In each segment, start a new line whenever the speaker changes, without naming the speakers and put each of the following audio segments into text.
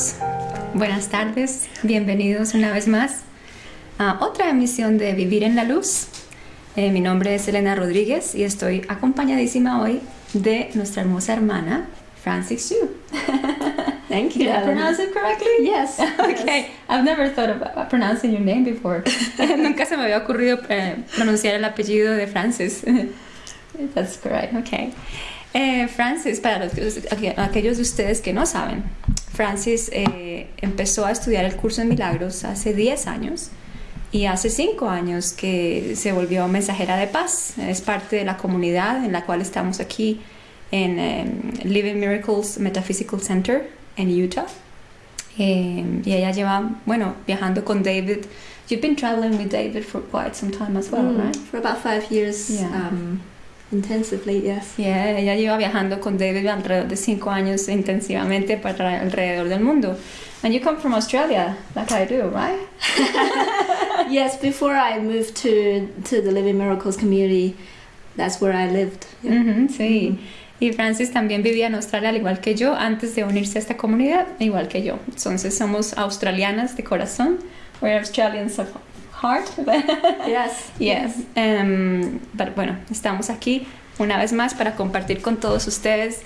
todos, buenas tardes, bienvenidos una vez más a otra emisión de Vivir en la Luz. Eh, mi nombre es Elena Rodríguez y estoy acompañadísima hoy de nuestra hermosa hermana, Francis Xu.
Thank you.
Did I pronounce it correctly?
Yes.
Okay, I've never thought of pronouncing your name before. Nunca se me había ocurrido eh, pronunciar el apellido de Francis. That's correct, okay. Eh, Francis, para los, que- aquellos de ustedes que no saben, Francis eh, empezó a estudiar el curso en milagros hace 10 años y hace 5 años que se volvió mensajera de paz. Es parte de la comunidad en la cual estamos aquí en eh, Living Miracles Metaphysical Center en Utah. Eh, y ella lleva, bueno, viajando con David. You've been traveling with David for quite some time as well,
Mm,
right?
For about five years,
Yeah.
um, intensively, yes.
Yeah, ella lleva viajando con David alrededor de cinco años intensivamente para alrededor del mundo. And you come from Australia, like I do, right?
yes, before I moved to, to the Living Miracles community, that's where I lived. Yeah.
Ujú, sí. Y Francis también vivía en Australia al igual que yo antes de unirse a esta comunidad, igual que yo. Entonces somos australianas de corazón. We're Australians of heart.
Yes.
Yes. Em, pero bueno, estamos aquí una vez más para compartir con todos ustedes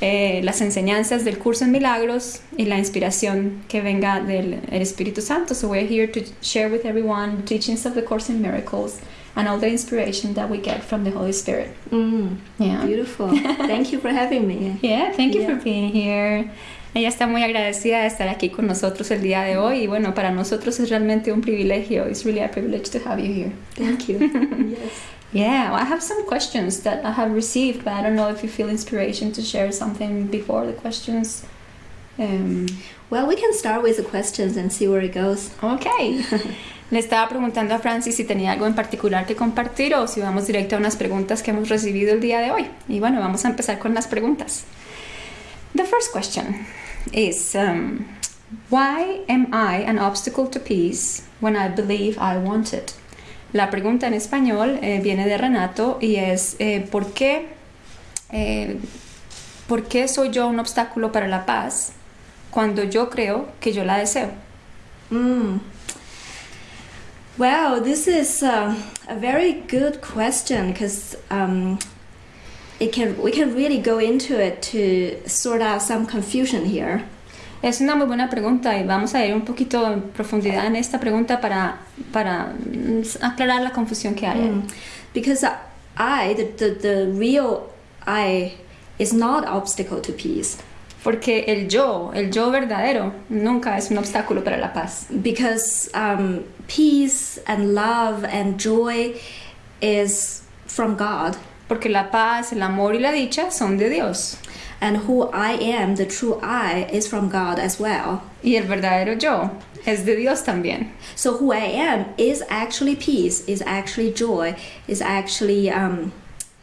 eh, las enseñanzas del curso en milagros y la inspiración que venga del el Espíritu Santo. So we're here to share with everyone the teachings of the Course in Miracles and all the inspiration that we get from the Holy Spirit.
Mm,
Yeah.
beautiful. Thank you for having me.
Yeah, thank you for being here. Ella está muy agradecida de estar aquí con nosotros el día de hoy y bueno, para nosotros es realmente un privilegio. It's really a privilege to have you here.
Thank you. yes.
Yeah, well, I have some questions that I have received, but I don't know if you feel inspiration to share something before the questions. Um,
Well, we can start with the questions and see where it goes.
ok. Le estaba preguntando a Francis si tenía algo en particular que compartir o si vamos directo a unas preguntas que hemos recibido el día de hoy. Y bueno, vamos a empezar con las preguntas. The first question is um, Why am I an obstacle to peace when I believe I want it? La pregunta en español eh, viene de Renato y es eh, ¿por, qué, eh, ¿por qué soy yo un obstáculo para la paz cuando yo creo que yo la deseo?
Mm. Well, this is uh, a very good question because um, it can we can really go into it to sort out some confusion here.
Es una muy buena pregunta y vamos a ir un poquito en profundidad en esta pregunta para, para mm, aclarar la confusión que hay.
Mm. Because I, the, the, the real I, is not obstacle to peace.
Porque el yo, el yo verdadero, nunca es un obstáculo para la paz.
Because um, peace and love and joy is from God.
Porque la paz, el amor y la dicha son de Dios.
And who I am, the true I, is from God as well.
Y el verdadero yo es de Dios también.
So who I am is actually peace, is actually joy, is actually um,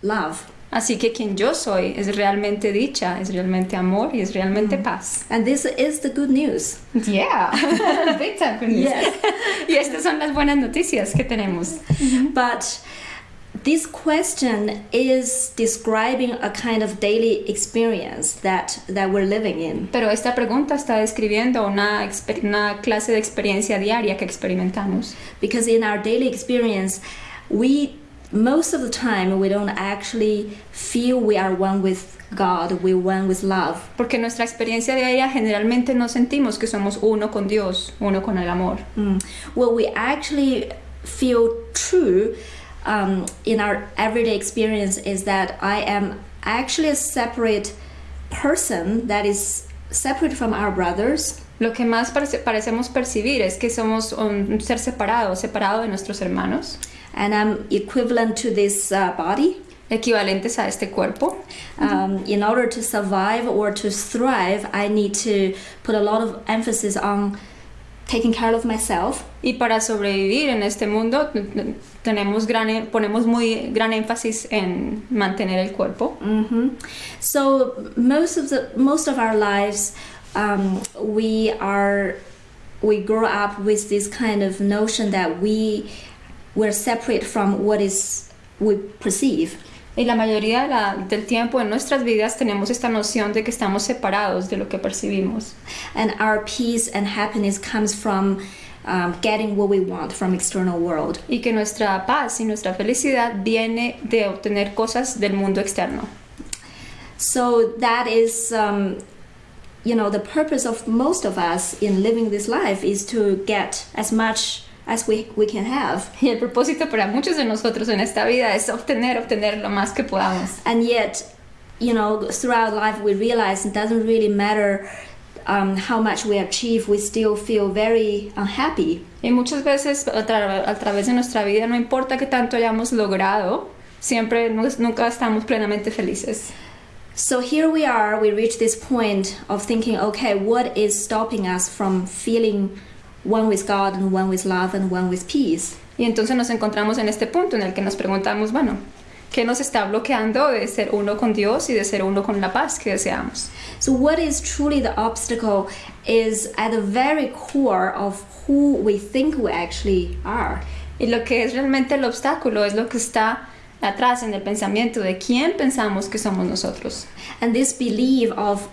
love.
Así que quien yo soy es realmente dicha, es realmente amor y es realmente paz.
And this is the good news.
Yeah, big time good news.
Yes.
y estas son las buenas noticias que tenemos.
But this question is describing a kind of daily experience that, that we're living in.
Pero esta pregunta está describiendo una, una clase de experiencia diaria que experimentamos.
Because in our daily experience, we most of the time we don't actually feel we are one with God, we're one with love.
Porque en nuestra experiencia diaria generalmente no sentimos que somos uno con Dios, uno con el amor.
Mm. What we actually feel true um, in our everyday experience is that I am actually a separate person that is separate from our brothers.
Lo que más parece- parecemos percibir es que somos un ser separado, separado de nuestros hermanos,
And I'm equivalent to this uh, body.
equivalentes a este cuerpo.
Um, in order to survive or to thrive, I need to put a lot of emphasis on taking care of myself.
Y para sobrevivir en este mundo tenemos gran, ponemos muy gran énfasis en mantener el cuerpo.
hmm So most of the most of our lives, um, we are we grow up with this kind of notion that we we're separate from what is we perceive.
Y la mayoría de la- del tiempo en nuestras vidas tenemos esta noción de que estamos separados de lo que percibimos.
And our peace and happiness comes from um, getting what we want from external world.
Y que nuestra paz y nuestra felicidad viene de obtener cosas del mundo externo.
So that is, um, you know, the purpose of most of us in living this life is to get as much as we, we can have.
Y el propósito para muchos de nosotros en esta vida es obtener, obtener lo más que podamos.
And yet, you know, throughout life we realize it doesn't really matter um, how much we achieve, we still feel very unhappy.
Y muchas veces a, tra- a través de nuestra vida, no importa qué tanto hayamos logrado, siempre nu- nunca estamos plenamente felices.
So here we are, we reach this point of thinking, okay, what is stopping us from feeling one with God and one with love and one with peace?
Y entonces nos encontramos en este punto en el que nos preguntamos, bueno, ¿qué nos está bloqueando de ser uno con Dios y de ser uno con la paz que deseamos?
So, what is truly the obstacle is at the very core of who we think we actually are.
Y lo que es realmente el obstáculo es lo que está atrás en el pensamiento de quién pensamos que somos nosotros.
And this belief of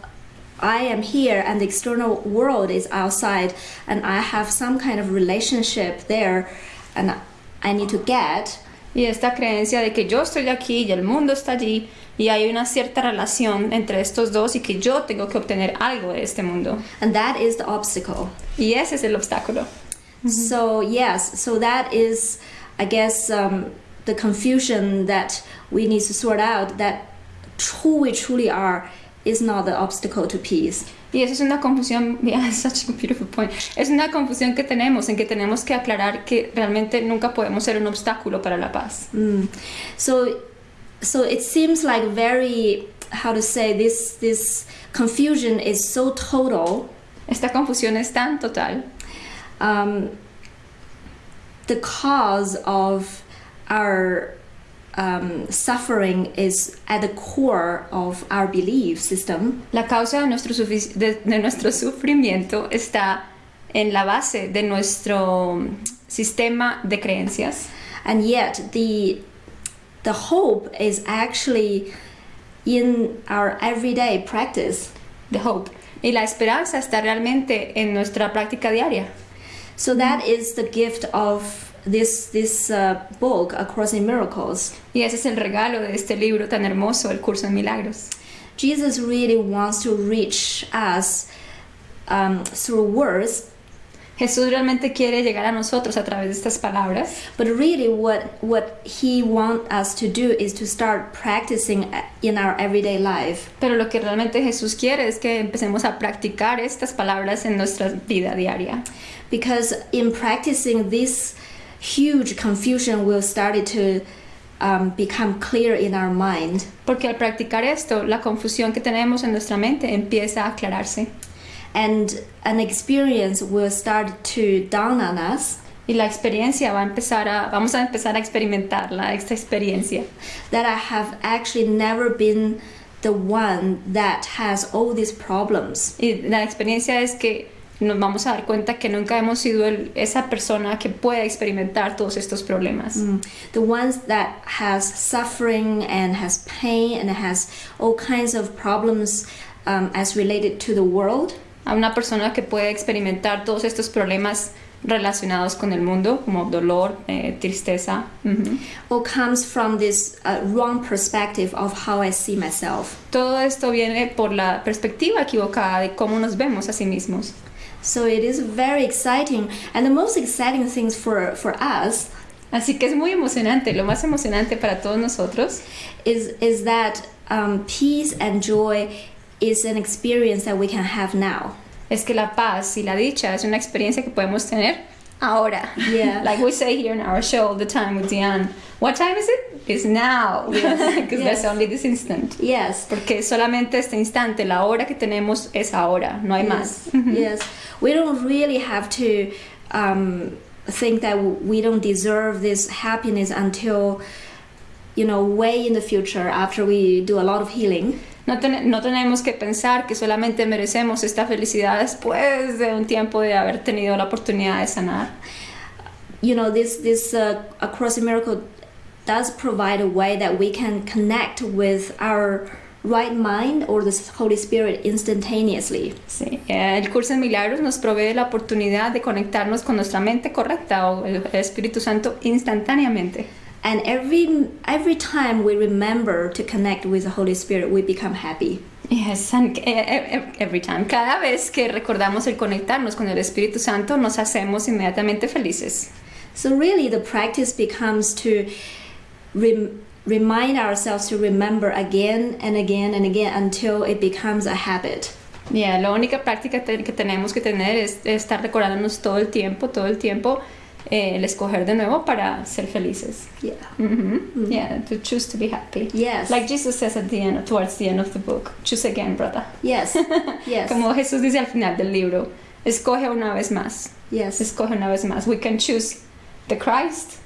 I am here and the external world is outside, and I have some kind of relationship there, and I need to get.
Y esta creencia de que yo estoy aquí y el mundo está allí y hay una cierta relación entre estos dos y que yo tengo que obtener algo de este mundo.
And that is the obstacle.
Y ese es el obstáculo.
So, yes, so that is, I guess, um, the confusion that we need to sort out that who we truly are is not the obstacle to peace.
Y eso es una confusión, yeah, such a beautiful point. Es una confusión que tenemos en que tenemos que aclarar que realmente nunca podemos ser un obstáculo para la paz.
Mm. So, so it seems like very how to say this this confusion is so total.
Esta confusión es tan total
Um, the cause of our um, suffering is at the core of our belief system.
La causa de nuestro, de, de nuestro sufrimiento está en la base de nuestro sistema de creencias.
and yet the the hope is actually in our everyday practice
The hope. Y la esperanza está realmente en nuestra práctica diaria.
so that is the gift of this this uh, book a course in miracles
Y ese es el regalo de este libro tan hermoso, El Curso en Milagros.
jesus really wants to reach us um, through words
Jesús realmente quiere llegar a nosotros a través de estas palabras,
but really what what he wants us to do is to start practicing in our everyday life
pero lo que realmente Jesús quiere es que empecemos a practicar estas palabras en nuestra vida diaria.
because in practicing this huge confusion will start to um, become clear in our mind
Porque al practicar esto, la confusión que tenemos en nuestra mente empieza a aclararse.
and an experience will start to dawn on us
Y la experiencia va a empezar a, vamos a empezar a experimentarla, esta experiencia.
that I have actually never been the one that has all these problems.
Y la experiencia es que nos vamos a dar cuenta que nunca hemos sido el- esa persona que pueda experimentar todos estos problemas.
Mm. The ones that has suffering and has pain and has all kinds of problems um, as related to the world.
A una persona que puede experimentar todos estos problemas relacionados con el mundo, como dolor, eh, tristeza. ujú.
all comes from this uh, wrong perspective of how I see myself.
Todo esto viene por la perspectiva equivocada de cómo nos vemos a sí mismos.
So it is very exciting, and the most exciting things for for us
Así que es muy emocionante, lo más emocionante para todos nosotros
is is that um, peace and joy is an experience that we can have now.
es que la paz y la dicha es una experiencia que podemos tener ahora.
Yeah.
like we say here in our show all the time with Diane, what time is it? It's now. Because
Yes.
there's only this instant.
Yes.
Porque solamente este instante, la hora que tenemos es ahora, no hay más.
Yes. yes. We don't really have to um, think that we don't deserve this happiness until you know way in the future after we do a lot of healing.
No, ten- no tenemos que pensar que solamente merecemos esta felicidad después de un tiempo de haber tenido la oportunidad de sanar.
you know this this uh, across a miracle does provide a way that we can connect with our right mind or the Holy Spirit instantaneously.
Sí, eh, el curso de milagros nos provee la oportunidad de conectarnos con nuestra mente correcta o el Espíritu Santo instantáneamente.
And every every time we remember to connect with the Holy Spirit, we become happy.
Yes, and eh, eh, every time. Cada vez que recordamos el conectarnos con el Espíritu Santo, nos hacemos inmediatamente felices.
So really, the practice becomes to rem- remind ourselves to remember again and again and again until it becomes a habit.
Yeah, la única práctica que tenemos que tener es estar recordándonos todo el tiempo, todo el tiempo, eh, el escoger de nuevo para ser felices.
Yeah.
Mhm. Yeah, to choose to be happy.
Yes.
Like Jesus says at the end, towards the end of the book, choose again, brother.
yes. Yes.
Como Jesús dice al final del libro, escoge una vez más,
yes.
escoge una vez más. We can choose the Christ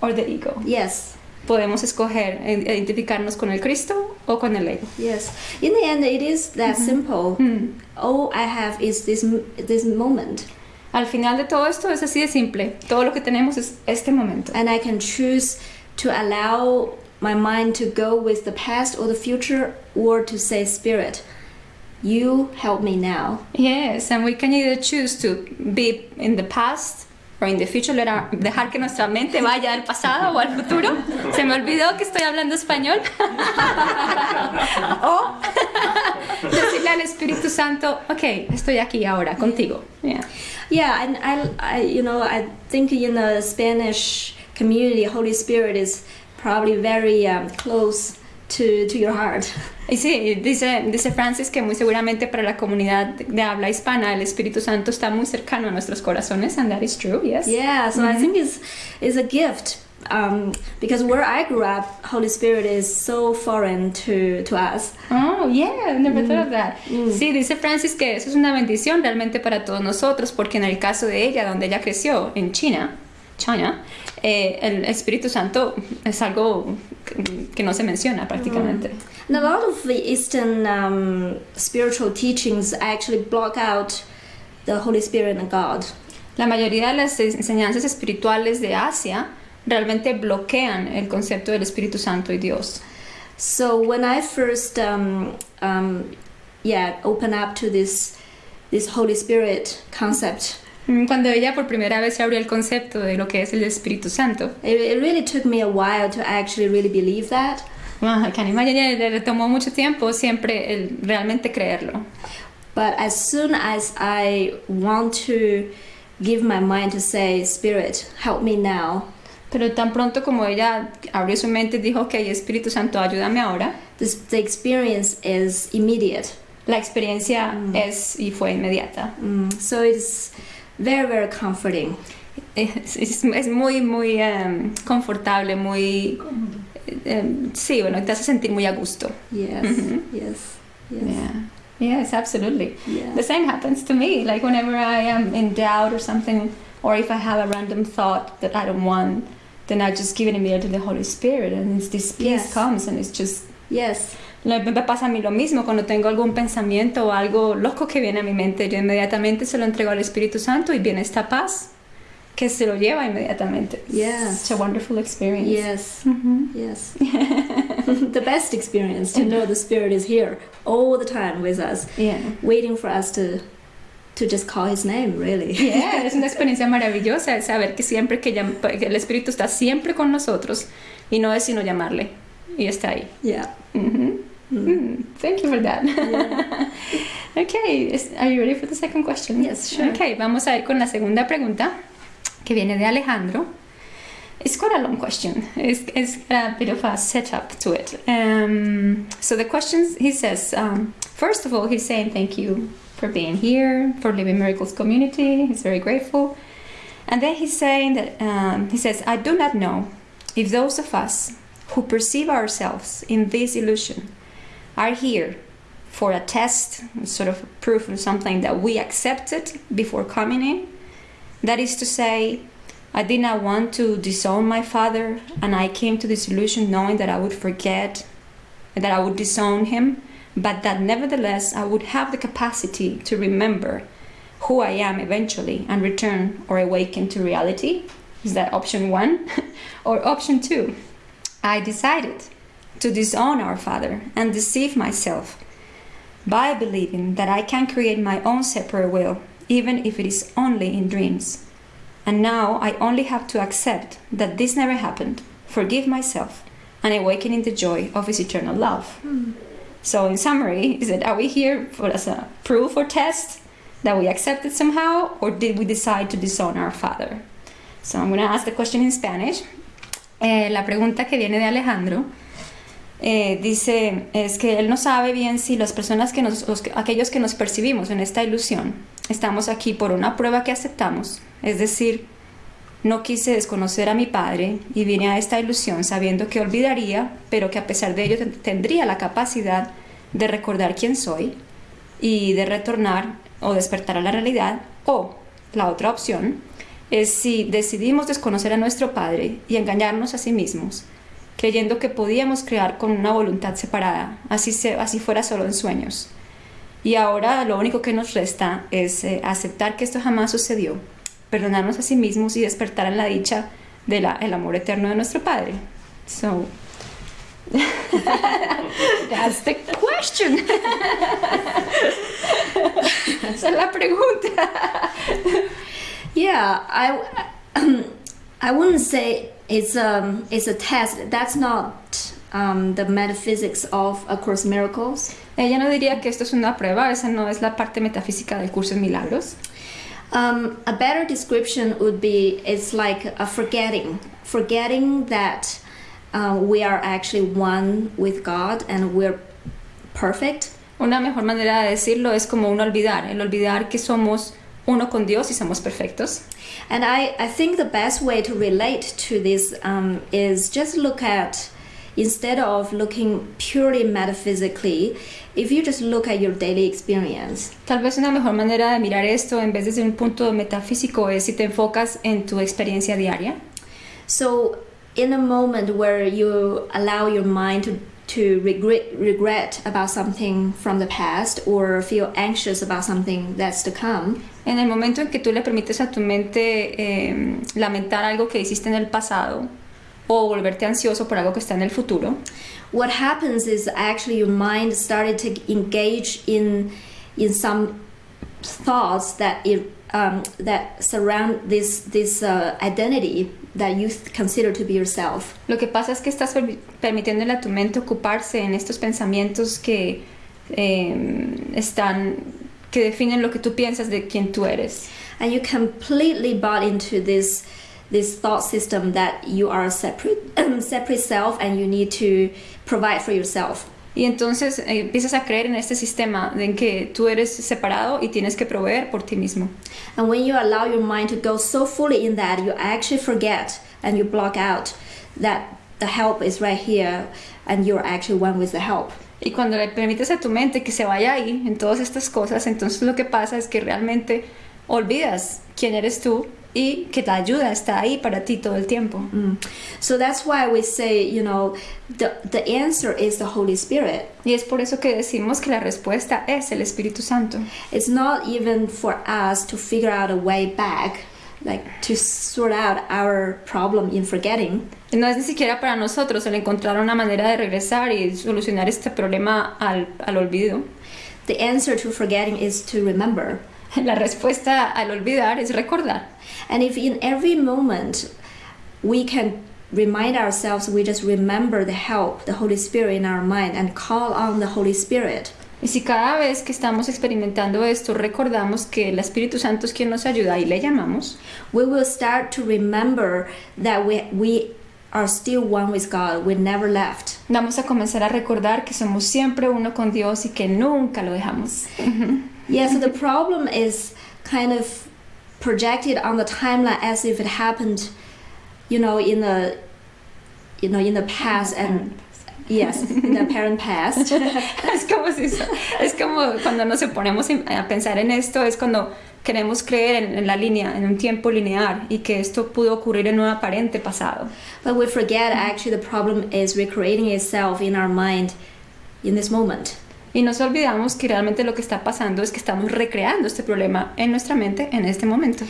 or the ego.
Yes.
Podemos escoger eh, identificarnos con el Cristo o con el ego.
Yes. In the end, it is that simple.
Mm.
All I have is this this moment,
Al final de todo esto es así de simple. Todo lo que tenemos es este momento.
and I can choose to allow my mind to go with the past or the future, or to say, Spirit, you help me now.
Yes, and we can either choose to be in the past in the future, our- dejar que nuestra mente vaya al pasado o al futuro. Se me olvidó que estoy hablando español. o decirle al Espíritu Santo, ok, estoy aquí ahora contigo. Yeah.
Yeah, and I, I, you know, I think in the Spanish community, Holy Spirit is probably very um, close to to your heart.
Y sí, dice, dice Francis que muy seguramente para la comunidad de habla hispana el Espíritu Santo está muy cercano a nuestros corazones, and that is true, yes.
Yeah, so I think it's it's a gift um, because where I grew up, Holy Spirit is so foreign to to us.
Oh, yeah, never thought of that. Sí, dice Francis que eso es una bendición realmente para todos nosotros, porque en el caso de ella, donde ella creció, en China, China, eh, el Espíritu Santo es algo que, no se menciona prácticamente.
And a lot of the Eastern um, spiritual teachings actually block out the Holy Spirit and God.
La mayoría de las enseñanzas espirituales de Asia realmente bloquean el concepto del Espíritu Santo y Dios.
So when I first, um, um, yeah, open up to this this Holy Spirit concept,
Mm, Cuando ella por primera vez se abrió el concepto de lo que es el Espíritu Santo,
it, it really took me a while to actually really believe that.
imagine, le le tomó mucho tiempo siempre el realmente creerlo.
But as soon as I want to give my mind to say, Spirit, help me now,
Pero tan pronto como ella abrió su mente y dijo, ok, Espíritu Santo, ayúdame ahora,
this, the experience is immediate.
la experiencia es y fue inmediata.
Mm, so it's very, very comforting.
Es, es- es muy, muy em, confortable, muy... em, sí, bueno, te hace sentir muy a gusto.
Yes,
Mhm.
yes, yes.
Yeah. Yes, absolutely.
Yeah.
The same happens to me. Like whenever I am in doubt or something, or if I have a random thought that I don't want, then I just give it immediately to the Holy Spirit, and it's, this peace
Yes.
comes, and it's just.
Yes,
Me pasa a mí lo mismo cuando tengo algún pensamiento o algo loco que viene a mi mente, yo inmediatamente se lo entrego al Espíritu Santo y viene esta paz que se lo lleva inmediatamente.
Yeah.
It's a wonderful experience.
yes,
Mhm.
yes. the best experience to know the Spirit is here all the time with us,
Yeah.
waiting for us to to just call His name. Really.
Yeah, es una experiencia maravillosa saber que siempre que, que el Espíritu está siempre con nosotros y no es sino llamarle y está ahí.
yeah. Mm.
Mm, Thank you for that. okay, is- are you ready for the second question?
Yes, sure.
Okay, vamos a ir con la segunda pregunta que viene de Alejandro. It's quite a long question. It's, it's a bit of a setup to it. Um, so the questions he says, um, first of all, he's saying thank you for being here, for Living Miracles community. He's very grateful. And then he's saying that um, he says, I do not know if those of us who perceive ourselves in this illusion are here for a test, sort of proof of something that we accepted before coming in. That is to say, I did not want to disown my father, and I came to this illusion knowing that I would forget, that I would disown him, but that nevertheless I would have the capacity to remember who I am eventually and return or awaken to reality. Is that option one? or option two? I decided to disown our Father and deceive myself by believing that I can create my own separate will, even if it is only in dreams. And now I only have to accept that this never happened, forgive myself, and awaken in the joy of His eternal love. So, in summary, is it are we here for as a proof or test that we accepted somehow, or did we decide to disown our Father? So, I'm going to ask the question in Spanish. Eh, la pregunta que viene de Alejandro eh, dice es que él no sabe bien si las personas que nos, los que- aquellos que nos percibimos en esta ilusión, estamos aquí por una prueba que aceptamos, es decir, no quise desconocer a mi padre y vine a esta ilusión sabiendo que olvidaría, pero que a pesar de ello ten- tendría la capacidad de recordar quién soy y de retornar o despertar a la realidad. O la otra opción es si decidimos desconocer a nuestro padre y engañarnos a sí mismos, creyendo que podíamos crear con una voluntad separada, así, se, así fuera solo en sueños. Y ahora lo único que nos resta es eh, aceptar que esto jamás sucedió, perdonarnos a sí mismos y despertar en la dicha del amor eterno de nuestro Padre. So, that's the question. Esa es la pregunta.
Yeah, I, I wouldn't say it's um it's a test. That's not um, the metaphysics of A Course in Miracles.
Ella no diría que esto es una prueba, esa no es la parte metafísica del curso de milagros.
Um, a better description would be it's like a forgetting, forgetting that uh, we are actually one with God and we're perfect.
Una mejor manera de decirlo es como un olvidar, el olvidar que somos uno con Dios y somos perfectos.
And I, I think the best way to relate to this um, is just look at, instead of looking purely metaphysically, if you just look at your daily experience.
Tal vez una mejor manera de mirar esto en vez desde un punto metafísico es si te enfocas en tu experiencia diaria.
So, in a moment where you allow your mind to, to regret, regret about something from the past or feel anxious about something that's to come,
En el momento en que tú le permites a tu mente eh, lamentar algo que hiciste en el pasado o volverte ansioso por algo que está en el futuro,
what happens is actually your mind started to engage in in some thoughts that it um, that surround this this uh, identity that you consider to be yourself.
lo que pasa es que estás permi- permitiéndole a tu mente ocuparse en estos pensamientos que eh, están que definen lo que tú piensas de quién tú eres.
and you completely bought into this this thought system that you are a separate separate self and you need to provide for yourself
Y entonces eh, empiezas a creer en este sistema de en que tú eres separado y tienes que proveer por ti mismo.
and when you allow your mind to go so fully in that you actually forget and you block out that the help is right here and you're actually one with the help
Y cuando le permites a tu mente que se vaya ahí en todas estas cosas, entonces lo que pasa es que realmente olvidas quién eres tú y que la ayuda está ahí para ti todo el tiempo.
Mm. so that's why we say you know the the answer is the holy spirit
Y es por eso que decimos que la respuesta es el Espíritu Santo.
it's not even for us to figure out a way back like to sort out our problem in forgetting
No es ni siquiera para nosotros el encontrar una manera de regresar y solucionar este problema al, al olvido.
The answer to forgetting is to remember.
La respuesta al olvidar es recordar.
And if in every moment we can remind ourselves, we just remember the help, the Holy Spirit in our mind, and call on the Holy Spirit,
Y si cada vez que estamos experimentando esto recordamos que el Espíritu Santo es quien nos ayuda y le llamamos,
we will start to remember that we, we are still one with God. We never left.
vamos a comenzar a recordar que somos siempre uno con Dios y que nunca lo dejamos.
Yeah, so the problem is kind of projected on the timeline as if it happened, you know, in the you know, in the past and yes, in the apparent past.
es como si es como cuando nos ponemos a pensar en esto es cuando queremos creer en, en la línea en un tiempo lineal y que esto pudo ocurrir en un aparente pasado
But we forget actually the problem is recreating itself in our mind in this moment.
Y nos olvidamos que realmente lo que está pasando es que estamos recreando este problema en nuestra mente en este momento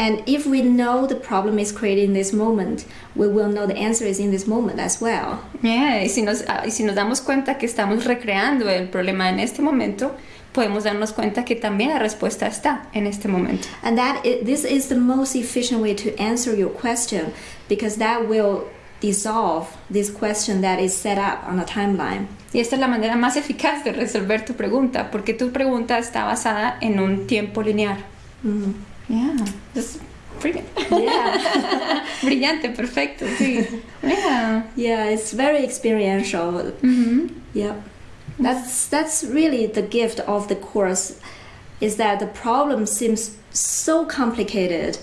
And if we know the problem is created in this moment, we will know the answer is in this moment as well.
Yeah, y, si nos, ah, y si nos damos cuenta que estamos recreando el problema en este momento, podemos darnos cuenta que también la respuesta está en este momento.
And that i this is the most efficient way to answer your question because that will dissolve this question that is set up on a timeline.
Y esta es la manera más eficaz de resolver tu pregunta, porque tu pregunta está basada en un tiempo lineal.
Mhm.
Yeah, that's brilliant.
Yeah.
Brillante, perfecto, sí. Yeah.
yeah, it's very experiential.
Mhm.
Yep. That's that's really the gift of the course is that the problem seems so complicated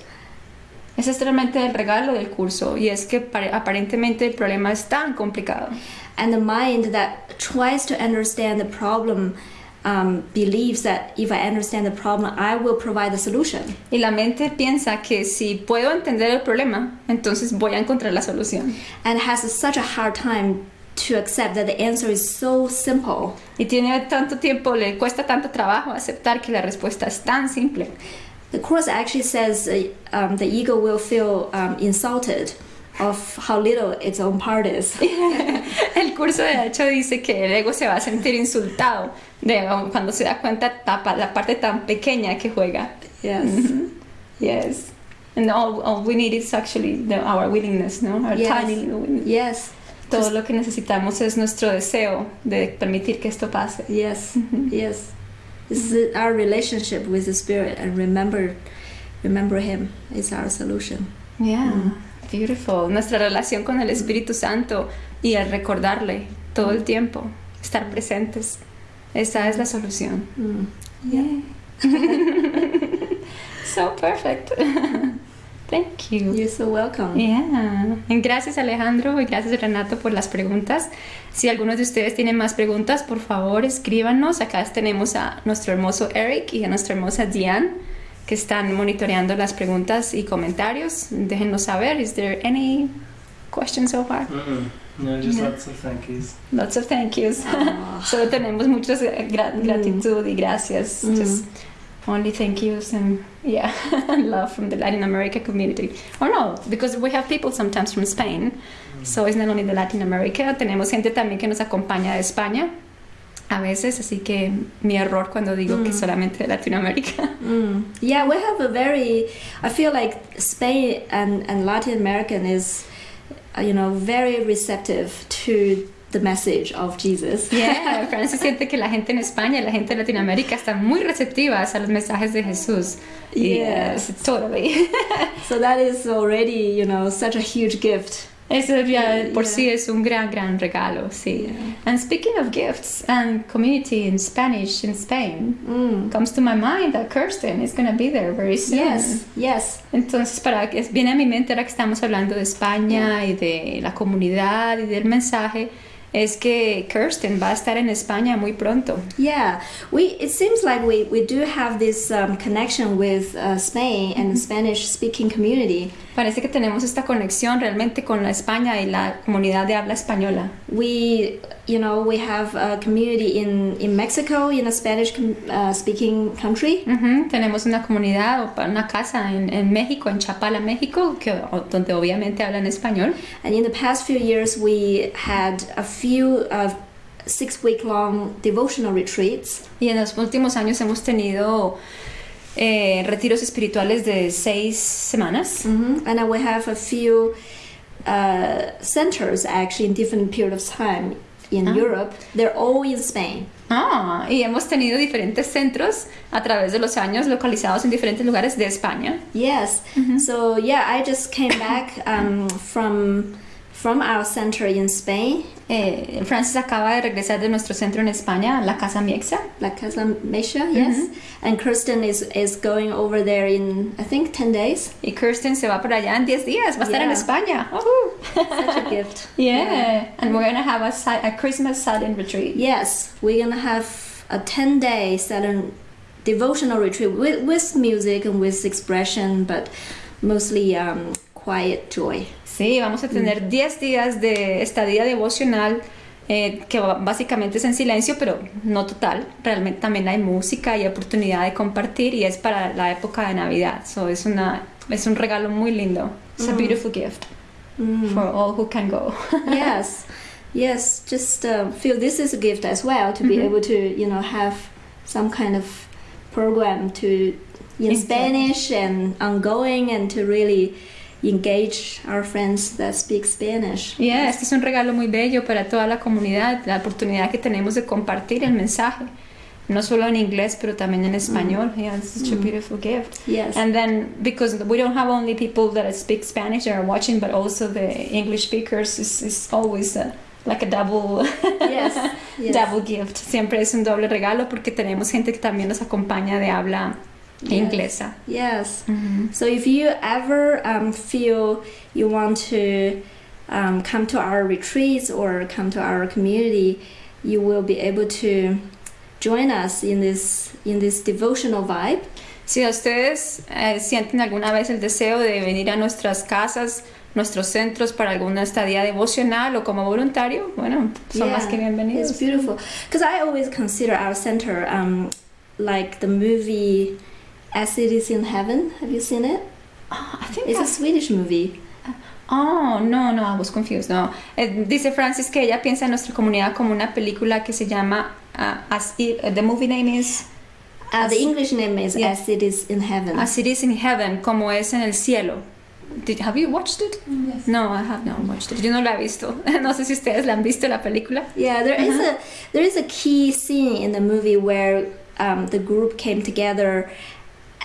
Ese es realmente el regalo del curso y es que pare- aparentemente el problema es tan complicado
and the mind that tries to understand the problem um, believes that if I understand the problem, I will provide the solution.
y la mente piensa que si puedo entender el problema, entonces voy a encontrar la solución.
And has such a hard time to accept that the answer is so simple.
Y tiene tanto tiempo, le cuesta tanto trabajo aceptar que la respuesta es tan simple.
The course actually says uh, um, the ego will feel um, insulted of how little its own part is.
El curso de hecho dice que el ego se va a sentir insultado de cuando se da cuenta tapa la parte tan pequeña que juega.
yes.
Yes. And all, all we need is actually the, our willingness, no? Our
Yes.
tiny little willingness.
Yes.
Todo lo que necesitamos es nuestro deseo de permitir que esto pase.
Yes. Yes. This is our relationship with the spirit and remember remember him is our solution.
Yeah,
Mm.
beautiful. Nuestra relación con el Espíritu Santo y el recordarle todo el tiempo, estar presentes. Esa es la solución.
Mm.
Yeah. so perfect. Thank you.
You're so welcome.
Yeah. Gracias Alejandro y gracias Renato por las preguntas. Si algunos de ustedes tienen más preguntas, por favor escríbanos. Acá tenemos a nuestro hermoso Eric y a nuestra hermosa Diane que están monitoreando las preguntas y comentarios. Déjenos saber. Is there any questions so far?
No, just
Yeah.
lots of thank yous.
Lots of thank yous. Solo tenemos muchas gra-
Mm.
gratitud y gracias.
Mm.
Just only thank yous and yeah, and love from the Latin America community. Or no, because we have people sometimes from Spain. So it's not only the Latin America, tenemos gente también que nos acompaña de España a veces, así que mi error cuando digo que
Mm.
solamente de Latinoamérica.
Mm. Yeah, we have a very. I feel like Spain and, and Latin American is, you know, very receptive to the message of Jesus.
Yeah, Francis siente que la gente en España la gente de Latinoamérica están muy receptivas a los mensajes de Jesús.
Yes.
Yes, totally.
So that is already, you know, such a huge gift.
Eso ya por
Yeah.
sí es un gran, gran regalo, sí.
Yeah.
And speaking of gifts and community in Spanish in Spain,
Mm.
comes to my mind that Kirsten is going to be there very soon.
Yes, yes.
Entonces, para que viene a mi mente ahora que estamos hablando de España y de la comunidad y del mensaje, es que Kirsten va a estar en España muy pronto.
Yeah, we. It seems like we, we do have this um, connection with uh, Spain and the Spanish-speaking community.
Parece que tenemos esta conexión realmente con la España y la comunidad de habla española.
We, you know, we have a community in in Mexico in a Spanish-speaking country.
Ujú, Tenemos una comunidad o una casa en, en México, en Chapala, México, que, donde obviamente hablan español.
And in the past few years, we had a few uh, six week long devotional retreats.
Y en los últimos años hemos tenido eh, retiros espirituales de seis semanas.
hmm And then we have a few uh, centers actually in different period of time in
Ah.
Europe. They're all in Spain.
Ah, y hemos tenido diferentes centros a través de los años localizados en diferentes lugares de España.
Yes. So yeah, I just came back um, from from our center in Spain,
Eh, Francis acaba de regresar de nuestro centro en España, la Casa Miexa.
La Casa Mesha. Yes. And Kirsten is is going over there in I think ten days.
Y Kirsten se va para allá en 10 días, va a estar en
Yeah.
España. Ujú.
Such a gift.
Yeah. and we're gonna have a, a Christmas silent retreat.
Yes, we're gonna have a 10 day silent devotional retreat with, with music and with expression, but mostly um, quiet joy.
Sí, vamos a tener 10 días de estadía devocional eh, que básicamente es en silencio, pero no total. Realmente también hay música y oportunidad de compartir y es para la época de Navidad. So es, una, es un regalo muy lindo. It's a beautiful gift for all who can go.
yes, yes. Just uh, feel this is a gift as well to be able to, you know, have some kind of program to in
Exactly.
Spanish and ongoing, and to really engage our friends that speak Spanish.
Yeah, este es un regalo muy bello para toda la comunidad, la oportunidad que tenemos de compartir el mensaje, no solo en inglés, pero también en español. Yeah, it's such a beautiful gift.
Yes.
And then because we don't have only people that speak Spanish that are watching, but also the English speakers, is is always a, like a double,
Yes, yes.
double gift. Siempre es un doble regalo porque tenemos gente que también nos acompaña de habla
Yes.
inglesa.
Yes. So if you ever um, feel you want to um, come to our retreats or come to our community, you will be able to join us in this in this devotional vibe.
Si ustedes eh, sienten alguna vez el deseo de venir a nuestras casas, nuestros centros para alguna estadía devocional o como voluntario, bueno, son más que bienvenidos.
It's beautiful because I always consider our center um, like the movie As It Is in Heaven. Have you seen it?
Ah, I think
It's a
I-
Swedish movie.
Oh, no, no, I was confused. No. Eh, dice Francis que ella piensa en nuestra comunidad como una película que se llama ah, As It, the movie name is
Uh,
As-
the English name is
Yeah.
As It Is in Heaven.
As It Is in Heaven, como es en el cielo. Did, have you watched it? Yes. No, I have not watched it. Yo no la he visto. No sé si ustedes la han visto la película.
Yeah, there is a there is a key scene in the movie where um, the group came together,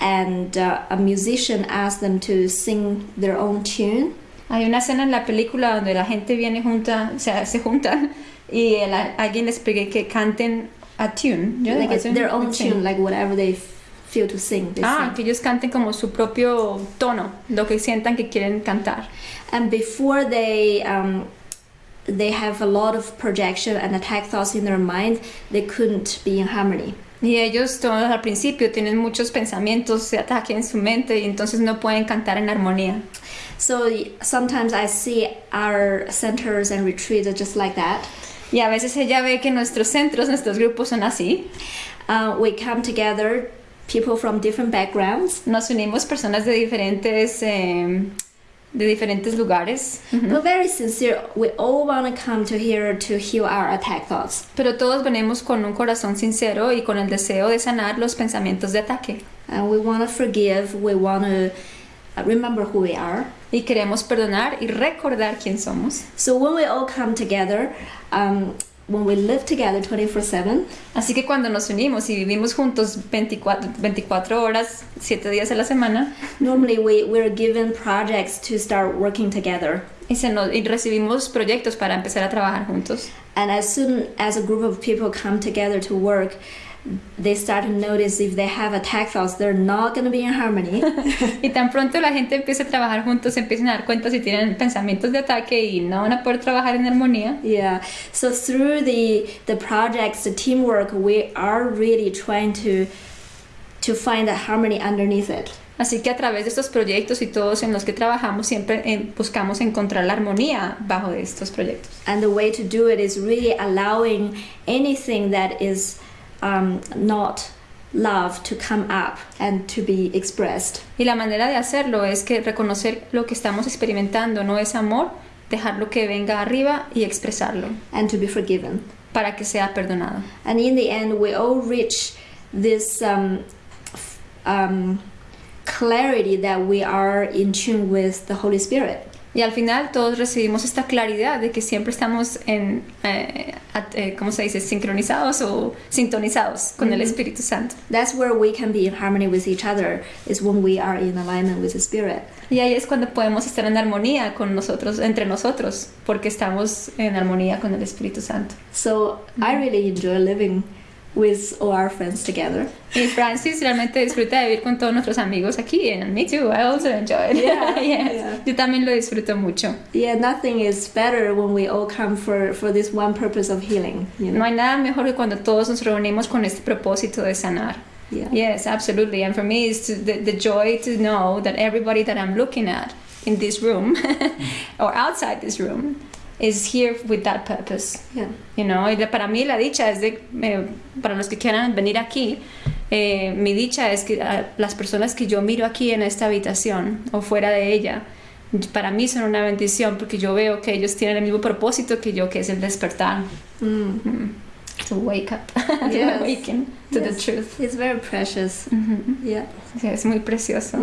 and uh, a musician asked them to sing their own tune.
Hay una escena en la película donde la gente viene junta, o sea, se juntan y el- alguien les pide que canten a tune. Yo
like
a
their own tune, like whatever they feel to sing. They
Ah,
sing.
que ellos canten como su propio tono, lo que sientan que quieren cantar.
And before they um, they have a lot of projection and attack thoughts in their mind, they couldn't be in harmony.
Y ellos todos al principio tienen muchos pensamientos de ataque en su mente y entonces no pueden cantar en armonía.
So sometimes I see our centers and retreats are just like that.
Y a veces ella ve que nuestros centros, nuestros grupos son así.
Uh, we come together, people from different backgrounds,
Nos unimos personas de diferentes, eh, de diferentes lugares.
but very sincere. We all want to come to here to heal our attack thoughts.
Pero todos venimos con un corazón sincero y con el deseo de sanar los pensamientos de ataque.
And we want to forgive, we want to remember who we are.
Y queremos perdonar y recordar quién somos.
So when we all come together, um, when we live together 24 7,
Así que cuando nos unimos y vivimos juntos 24, 24 horas, 7 días a la semana,
normally we, we're given projects to start working together.
y, se nos- y recibimos proyectos para empezar a trabajar juntos.
And as soon as a group of people come together to work, they start to notice if they have attack thoughts, they're not going to be in harmony.
Y tan pronto la gente empieza a trabajar juntos, se empiezan a dar cuenta si tienen pensamientos de ataque y no van a poder trabajar en armonía.
yeah. So through the the projects, the teamwork, we are really trying to to find a harmony underneath it.
Así que a través de estos proyectos y todos en los que trabajamos, siempre eh, buscamos encontrar la armonía bajo estos proyectos.
And the way to do it is really allowing anything that is um, not love to come up and to be expressed.
Y la manera de hacerlo es que reconocer lo que estamos experimentando no es amor, dejarlo que venga arriba y expresarlo
and to be forgiven.
para que sea perdonado.
And in the end, we all reach this um, um, clarity that we are in tune with the Holy Spirit.
Y al final todos recibimos esta claridad de que siempre estamos en, eh, at- eh, ¿cómo se dice?, sincronizados o sintonizados con el Espíritu Santo.
That's where we can be in harmony with each other, is when we are in alignment with the Spirit.
Y ahí es cuando podemos estar en armonía con nosotros, entre nosotros, porque estamos en armonía con el Espíritu Santo.
So I really enjoy living with all our friends together.
Y Francis realmente disfruta de vivir con todos nuestros amigos aquí, and me too, I also enjoy it.
Yeah,
Yes.
yeah.
Yo también lo disfruto mucho.
Yeah, nothing is better when we all come for, for this one purpose of healing. You know?
No hay nada mejor que cuando todos nos reunimos con este propósito de sanar.
Yeah.
Yes, absolutely. And for me, it's to, the, the joy to know that everybody that I'm looking at in this room or outside this room is here with that purpose.
Yeah.
You know, y para mí la dicha es de, eh, para los que quieran venir aquí, eh, mi dicha es que ah, las personas que yo miro aquí en esta habitación o fuera de ella, para mí son una bendición porque yo veo que ellos tienen el mismo propósito que yo, que es el despertar.
Mm.
Mm. To wake up, to
Yes.
awaken to the
Yes.
truth.
It's very precious.
Ujú.
Yeah.
Sí, es muy precioso.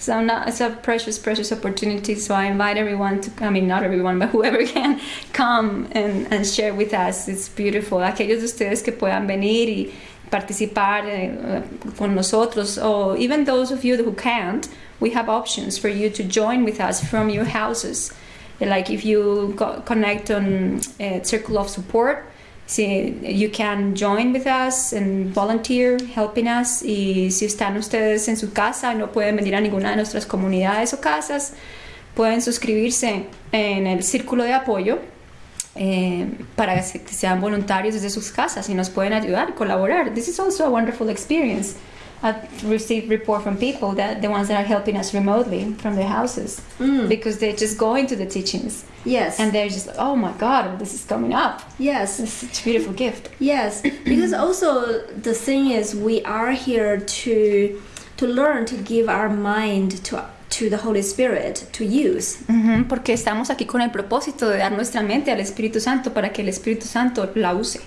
So I'm it's a precious, precious opportunity. So I invite everyone to, I mean, not everyone, but whoever can come and, and share with us. It's beautiful. Aquellos de ustedes que puedan venir y participar eh, con nosotros, or even those of you who can't, we have options for you to join with us from your houses. Like if you connect on uh, Circle of Support, si you can join with us and volunteer helping us. Y si están ustedes en su casa y no pueden venir a ninguna de nuestras comunidades o casas pueden suscribirse en el círculo de apoyo eh, para que sean voluntarios desde sus casas y nos pueden ayudar colaborar. This is also a wonderful experience I've received report from people that the ones that are helping us remotely from their houses
Mm.
because they just go into the teachings
Yes.
and they're just like, oh my god this is coming up
yes.
it's such a beautiful gift
Yes, because also the thing is we are here to to learn to give our mind to to the Holy Spirit to use.
Ujú, porque estamos aquí con el propósito de dar nuestra mente al Espíritu Santo para que el Espíritu Santo la use.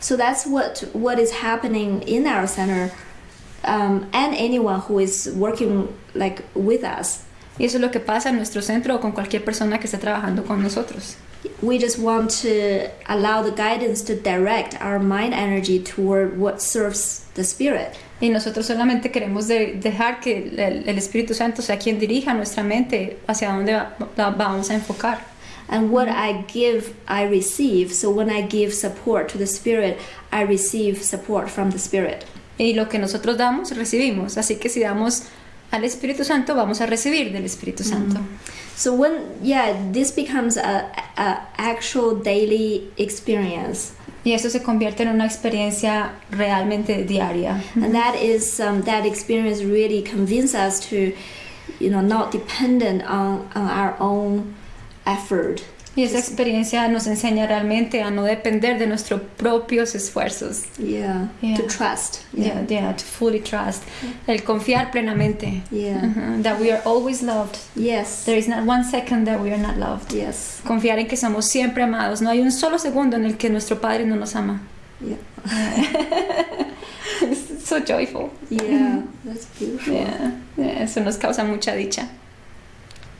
So that's what what is happening in our center, um, and anyone who is working like with us.
Y eso es lo que pasa en nuestro centro o con cualquier persona que esté trabajando con nosotros.
We just want to allow the guidance to direct our mind energy toward what serves the Spirit.
Y nosotros solamente queremos de- dejar que el, el Espíritu Santo sea quien dirija nuestra mente hacia dónde va- la vamos a enfocar.
And what I give, I receive. So when I give support to the Spirit, I receive support from the Spirit.
Y lo que nosotros damos, recibimos. Así que si damos al Espíritu Santo, vamos a recibir del Espíritu Santo.
So when yeah, this becomes a, a actual daily experience,
Y eso se convierte en una experiencia realmente diaria.
and that is um, that experience really convinces us to, you know, not dependent on, on our own effort.
Y esa experiencia nos enseña realmente a no depender de nuestros propios esfuerzos.
Yeah,
Yeah.
to trust.
Yeah, yeah, to fully trust. El confiar plenamente.
Yeah.
Ujú, That we are always loved.
Yes.
There is not one second that we are not loved.
Yes.
Confiar en que somos siempre amados. No hay un solo segundo en el que nuestro Padre no nos ama.
Yeah.
It's so joyful.
Yeah. That's beautiful.
Yeah, yeah, Eso nos causa mucha dicha.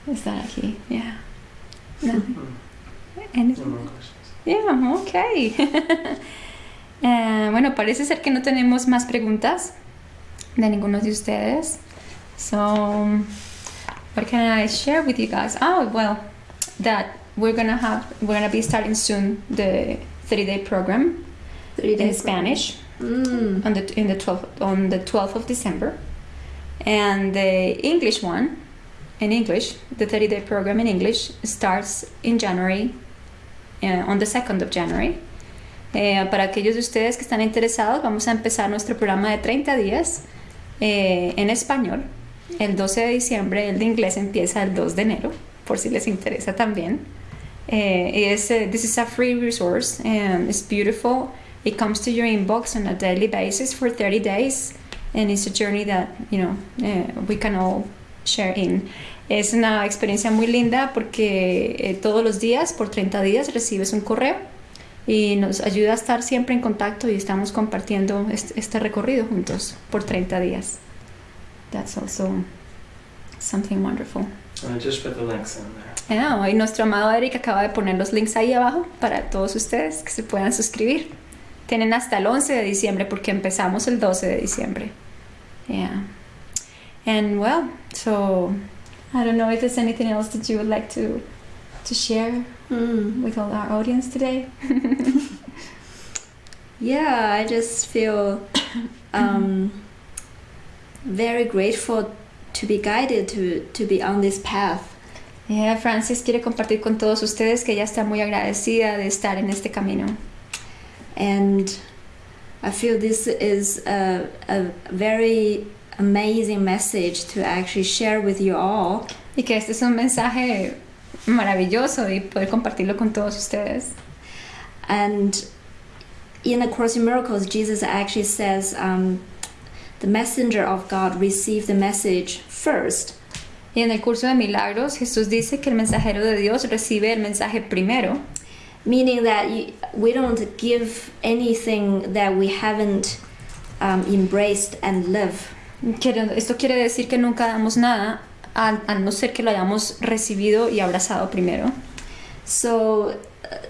Estar aquí. Yeah. No. Anything?
No questions.
Yeah, ok. Eh, bueno, parece ser que no tenemos más preguntas de ninguno de ustedes. So, what can I share with you guys? Oh, well, that we're gonna have, we're gonna be starting soon the 30-day program
Three
in
days.
Spanish
Mm.
on the in the 12th on the 12th of December, and the English one, in English, the 30-day program in English starts in January, uh, on the 2nd of January. Eh, para aquellos de ustedes que están interesados, vamos a empezar nuestro programa de 30 días eh, en español. El 12 de diciembre, el de inglés empieza el 2 de enero, por si les interesa también. Eh, es, eh, this is a free resource and it's beautiful. It comes to your inbox on a daily basis for 30 days and it's a journey that, you know, eh, we can all share in. Es una experiencia muy linda porque eh, todos los días, por 30 días, recibes un correo y nos ayuda a estar siempre en contacto y estamos compartiendo este, este recorrido juntos por 30 días. That's also something wonderful.
I just put the links in there.
Ah, y nuestro amado Eric acaba de poner los links ahí abajo para todos ustedes que se puedan suscribir. Tienen hasta el 11 de diciembre porque empezamos el 12 de diciembre. Yeah. And well, so I don't know if there's anything else that you would like to to share
Mm.
with all our audience today.
Yeah, I just feel um, very grateful to be guided to, to be on this path.
Yeah, Francis quiere compartir con todos ustedes que ella está muy agradecida de estar en este camino.
And I feel this is a, a very amazing message to actually share with you all.
Y que este es un mensaje maravilloso y poder compartirlo con todos ustedes.
And in the Course in Miracles, Jesus actually says um, the messenger of God received the message first.
Y en el curso de milagros, Jesús dice que el mensajero de Dios recibe el mensaje primero.
Meaning that we don't give anything that we haven't um, embraced and live.
Esto quiere decir que nunca damos nada al, al no ser que lo hayamos recibido y abrazado primero.
So,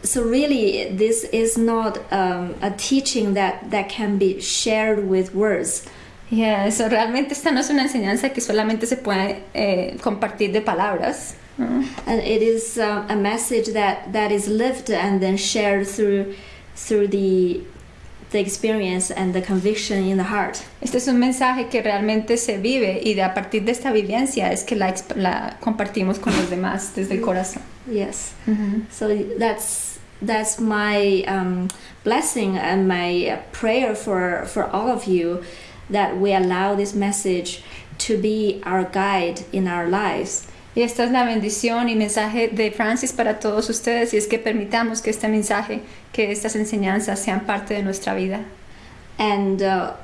so really, this is not um, a teaching that, that can be shared with words.
Yeah, eso realmente esta no es una enseñanza que solamente se puede eh, compartir de palabras.
And it is um, a message that, that is lived and then shared through through the the experience and the conviction in the heart.
Este es un mensaje que realmente se vive y de a partir de esta vivencia es que la, la compartimos con los demás desde el corazón.
Yes. Mm -hmm. So that's that's my um, blessing and my prayer for for all of you that we allow this message to be our guide in our lives.
Y esta es la bendición y mensaje de Francis para todos ustedes y es que permitamos que este mensaje, que estas enseñanzas sean parte de nuestra vida.
And uh,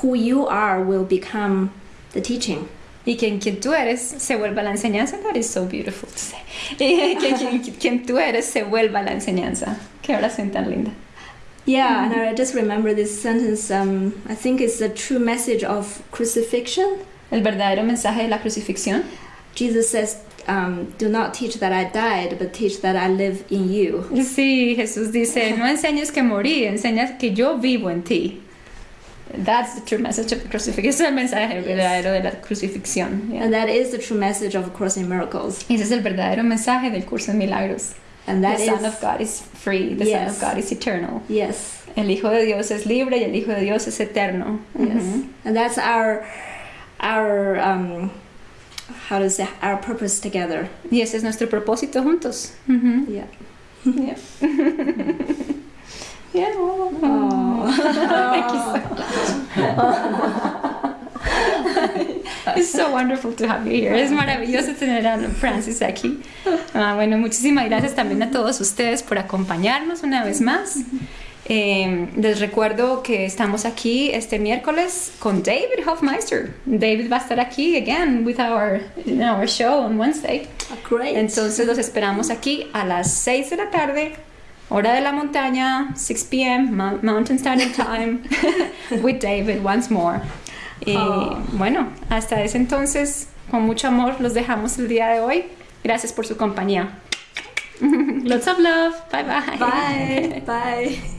who you are will become the teaching.
Y quien, quien tú eres se vuelva la enseñanza. That is so beautiful to say. Y que quien, quien tú eres se vuelva la enseñanza. Qué oración tan linda.
Yeah, and I just remember this sentence. Um, I think it's a true message of crucifixion.
El verdadero mensaje de la crucifixión.
Jesus says, um, do not teach that I died, but teach that I live in you.
Sí, Jesús dice, no enseñes que morí, enseñas que yo vivo en ti. That's the true message of the crucifixion. Es el mensaje verdadero de la crucifixión.
Yeah. And that is the true message of Course in Miracles.
Ese es el verdadero mensaje del curso en milagros.
And that
the
is,
Son of God is free. The yes. Son of God is eternal.
Yes.
El Hijo de Dios es libre y el Hijo de Dios es eterno.
Yes. Mm -hmm. And that's our our um, how to say our purpose together.
Y ese es nuestro propósito juntos.
Mm -hmm. Yeah.
Yeah. yeah. Oh. Oh. Thank you so much. It's so wonderful to have you here. Es maravilloso tener a Francis aquí. Ah, bueno, muchísimas gracias también a todos ustedes por acompañarnos una vez más. Eh, les recuerdo que estamos aquí este miércoles con David Hofmeister. David va a estar aquí again with our, our show on Wednesday.
Oh, great.
Entonces los esperamos aquí a las 6 de la tarde, hora de la montaña, 6 p.m. Mountain Standard Time, with David once more. Y oh. bueno, hasta ese entonces, con mucho amor, los dejamos el día de hoy. Gracias por su compañía. Lots of love. Bye bye.
Bye. Bye.